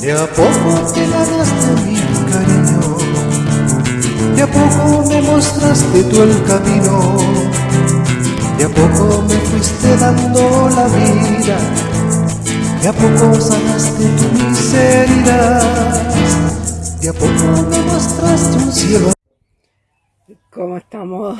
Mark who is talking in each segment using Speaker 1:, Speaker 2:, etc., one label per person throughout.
Speaker 1: De a poco te ganaste mi cariño, de a poco me mostraste tú el camino, de a poco me fuiste dando la vida, de a poco sanaste tu miseria, de a poco me mostraste un cielo.
Speaker 2: ¿Cómo estamos?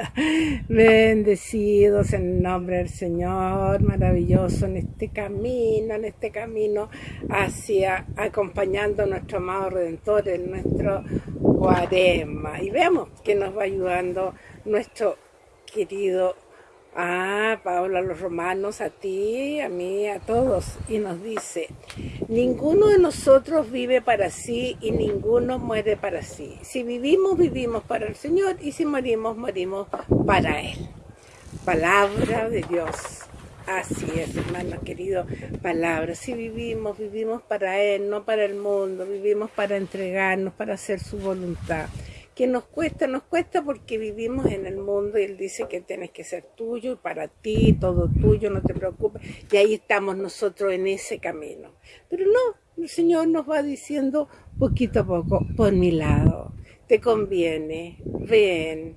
Speaker 2: Bendecidos en nombre del Señor, maravilloso en este camino, en este camino hacia acompañando a nuestro amado Redentor en nuestro cuaresma. Y veamos que nos va ayudando nuestro querido Ah, Pablo a los romanos, a ti, a mí, a todos. Y nos dice, ninguno de nosotros vive para sí y ninguno muere para sí. Si vivimos, vivimos para el Señor y si morimos, morimos para Él. Palabra de Dios. Así es, hermano querido, palabra. Si vivimos, vivimos para Él, no para el mundo. Vivimos para entregarnos, para hacer su voluntad que nos cuesta, nos cuesta porque vivimos en el mundo y Él dice que tienes que ser tuyo y para ti, todo tuyo, no te preocupes. Y ahí estamos nosotros en ese camino. Pero no, el Señor nos va diciendo poquito a poco, por mi lado, te conviene, ven,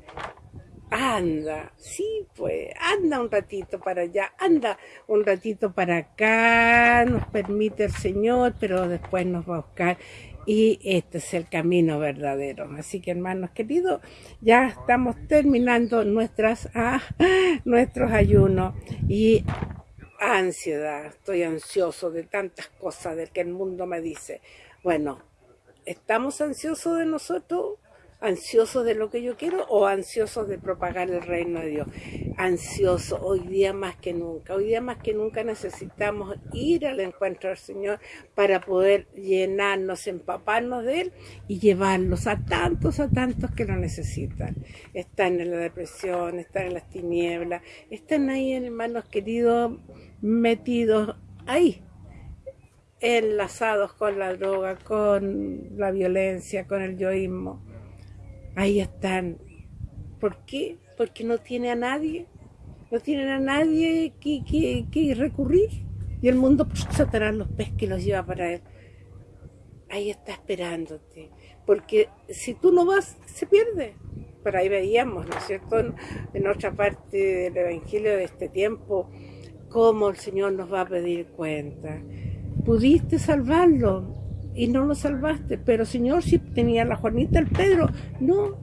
Speaker 2: anda, sí, pues, anda un ratito para allá, anda un ratito para acá, nos permite el Señor, pero después nos va a buscar y este es el camino verdadero. Así que hermanos queridos, ya estamos terminando nuestras, ah, nuestros ayunos y ansiedad. Estoy ansioso de tantas cosas del que el mundo me dice. Bueno, ¿estamos ansiosos de nosotros? Ansiosos de lo que yo quiero o ansiosos de propagar el reino de Dios. Ansioso, hoy día más que nunca, hoy día más que nunca necesitamos ir al encuentro del Señor para poder llenarnos, empaparnos de Él y llevarlos a tantos, a tantos que lo necesitan. Están en la depresión, están en las tinieblas, están ahí, hermanos queridos, metidos ahí, enlazados con la droga, con la violencia, con el yoísmo ahí están. ¿Por qué? Porque no tiene a nadie, no tienen a nadie que, que, recurrir. Y el mundo pues, Satanás los pesca y los lleva para él. Ahí está esperándote. Porque si tú no vas, se pierde. Por ahí veíamos, ¿no es cierto?, en otra parte del Evangelio de este tiempo, cómo el Señor nos va a pedir cuenta. Pudiste salvarlo, y no lo salvaste. Pero Señor, si tenía la Juanita, el Pedro, no,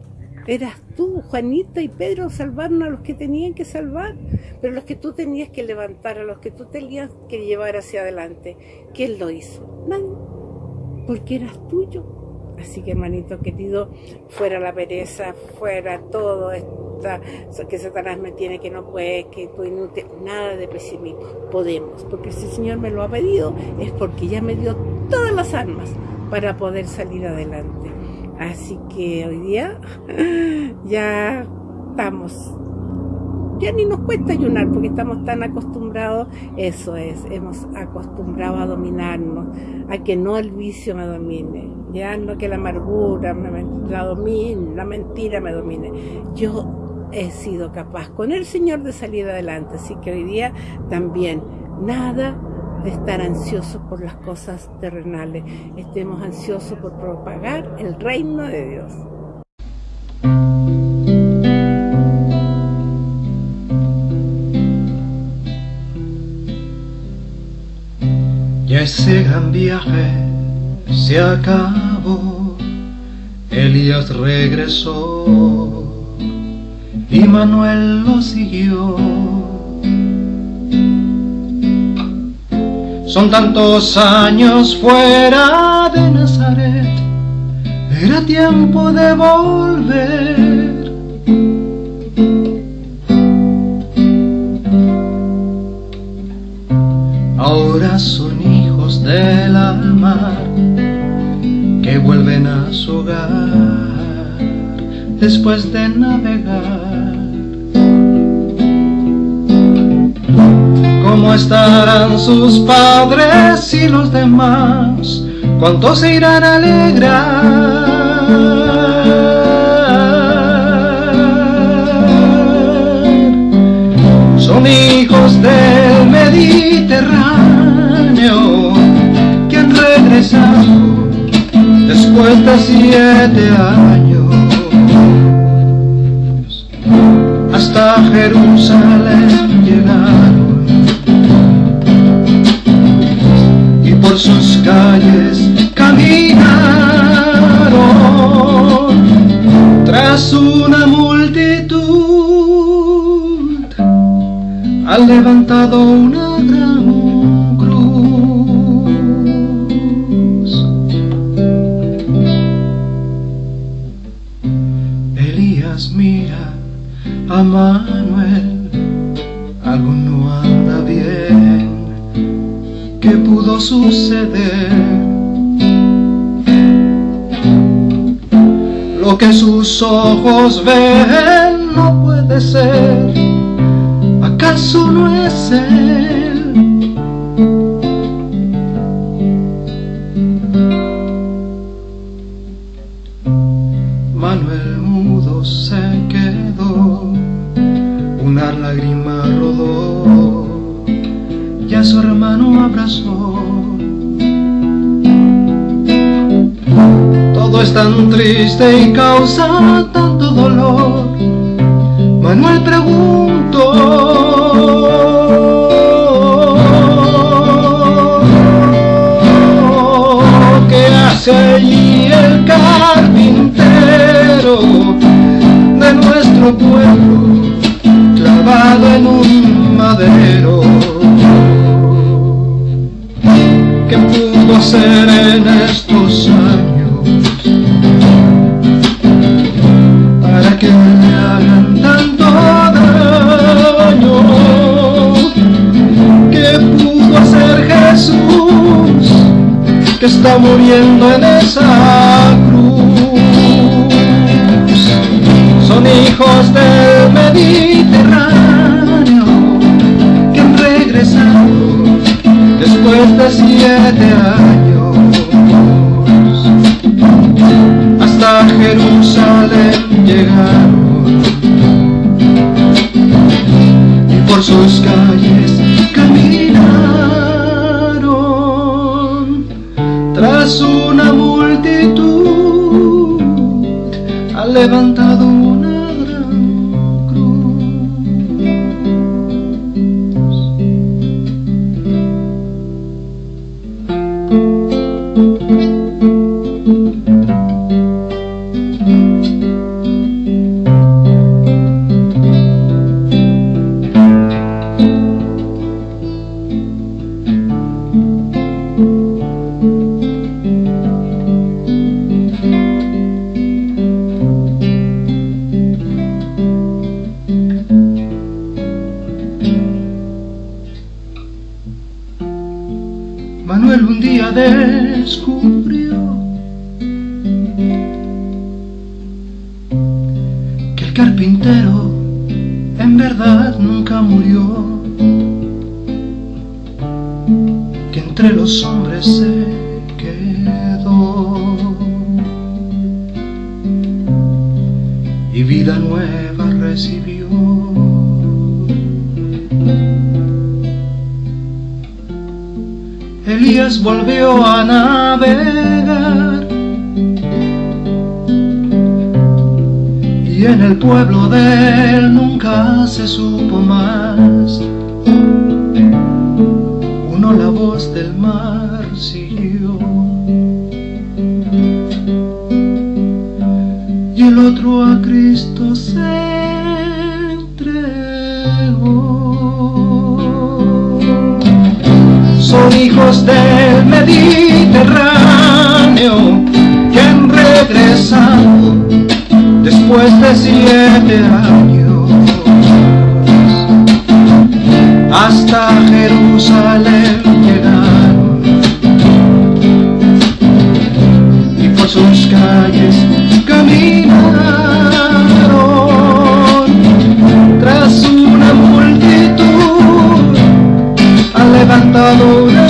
Speaker 2: eras tú, Juanita y Pedro salvaron a los que tenían que salvar, pero los que tú tenías que levantar, a los que tú tenías que llevar hacia adelante. ¿Quién lo hizo? Nadie, porque eras tuyo. Así que hermanito querido, fuera la pereza, fuera todo esta, que Satanás me tiene que no puede, que tú inútil, nada de pesimismo. Podemos, porque si el Señor me lo ha pedido, es porque ya me dio las armas para poder salir adelante. Así que hoy día ya estamos, ya ni nos cuesta ayunar porque estamos tan acostumbrados, eso es, hemos acostumbrado a dominarnos, a que no el vicio me domine, ya no que la amargura me, la domine, la mentira me domine. Yo he sido capaz con el Señor de salir adelante, así que hoy día también nada de estar ansiosos por las cosas terrenales, estemos ansiosos por propagar el reino de Dios.
Speaker 1: Ya ese gran viaje se acabó, Elías regresó y Manuel lo siguió Son tantos años fuera de Nazaret, era tiempo de volver. Ahora son hijos de la mar que vuelven a su hogar después de navegar. ¿Cómo estarán sus padres y los demás? ¿Cuántos se irán a alegrar? Son hijos del Mediterráneo que han regresado después de siete años hasta Jerusalén una gran cruz Elías mira a Manuel algo no anda bien. ¿qué pudo suceder? Lo que sus ojos ven no puede ser, ¿acaso no es él? Manuel mudo se quedó, una lágrima rodó, y a su hermano abrazó. Todo es tan triste y causa tanto dolor. Manuel preguntó, ¿qué hace allí el carpintero de nuestro pueblo clavado en un madero? ¿Qué pudo hacer en estos que está muriendo en esa cruz? Son hijos del Mediterráneo que han regresado después de siete años hasta Jerusalén llegaron carpintero en verdad nunca murió, que entre los hombres se quedó. Y vida nueva recibió. Elías volvió a navegar en el pueblo de él nunca se supo más. Uno la voz del mar siguió y el otro a Cristo se entregó. Son hijos del Mediterráneo que han después de siete años hasta Jerusalén llegaron y por sus calles caminaron tras una multitud levantado